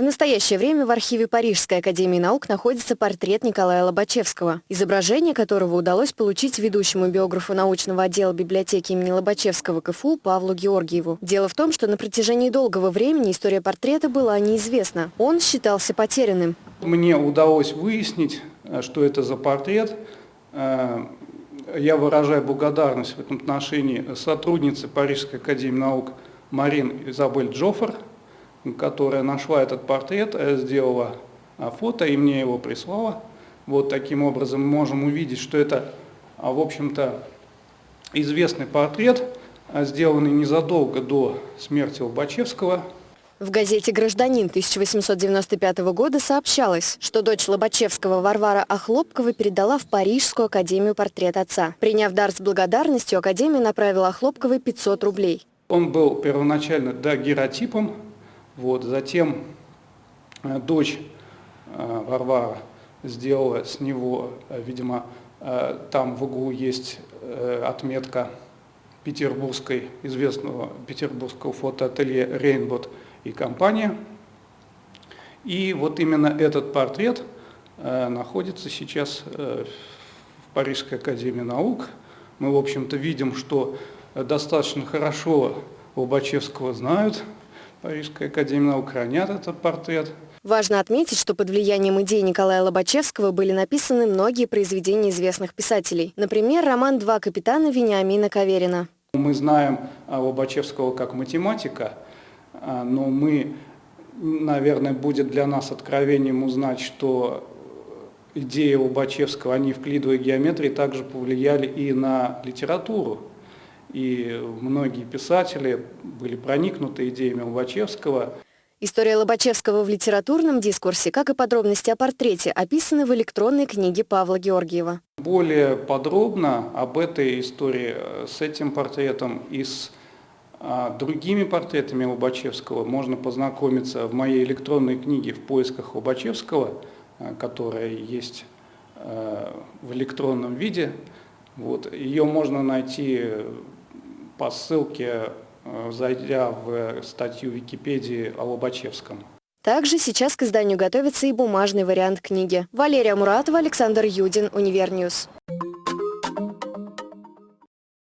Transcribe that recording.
В настоящее время в архиве Парижской академии наук находится портрет Николая Лобачевского, изображение которого удалось получить ведущему биографу научного отдела библиотеки имени Лобачевского КФУ Павлу Георгиеву. Дело в том, что на протяжении долгого времени история портрета была неизвестна. Он считался потерянным. Мне удалось выяснить, э, что это за портрет. Э, я выражаю благодарность в этом отношении сотруднице Парижской академии наук Марин Изабель Джоффер, которая нашла этот портрет, э, сделала а, фото и мне его прислала. Вот таким образом мы можем увидеть, что это, а, в общем-то, известный портрет, а, сделанный незадолго до смерти Лобачевского. В газете «Гражданин» 1895 года сообщалось, что дочь Лобачевского Варвара Охлопкова передала в Парижскую академию портрет отца. Приняв дар с благодарностью, академия направила Охлопковой 500 рублей. Он был первоначально дагеротипом, вот, затем э, дочь э, Варвара сделала с него, э, видимо, там в углу есть отметка петербургской, известного петербургского фотоателье «Рейнбот» и компания. И вот именно этот портрет находится сейчас в Парижской академии наук. Мы, в общем-то, видим, что достаточно хорошо Лобачевского знают, Парижская академия наук хранят этот портрет. Важно отметить, что под влиянием идей Николая Лобачевского были написаны многие произведения известных писателей. Например, роман «Два капитана» Вениамина Каверина. Мы знаем Лобачевского как математика, а, но мы, наверное, будет для нас откровением узнать, что идеи Лобачевского, они в клидовой геометрии также повлияли и на литературу и многие писатели были проникнуты идеями Лобачевского. История Лобачевского в литературном дискурсе, как и подробности о портрете, описаны в электронной книге Павла Георгиева. Более подробно об этой истории э, с этим портретом и с а, другими портретами Лобачевского можно познакомиться в моей электронной книге «В поисках Лобачевского», э, которая есть э, в электронном виде. Вот. Ее можно найти по ссылке, э, зайдя в статью Википедии о Лобачевском. Также сейчас к изданию готовится и бумажный вариант книги. Валерия Муратова, Александр Юдин, Универньюз.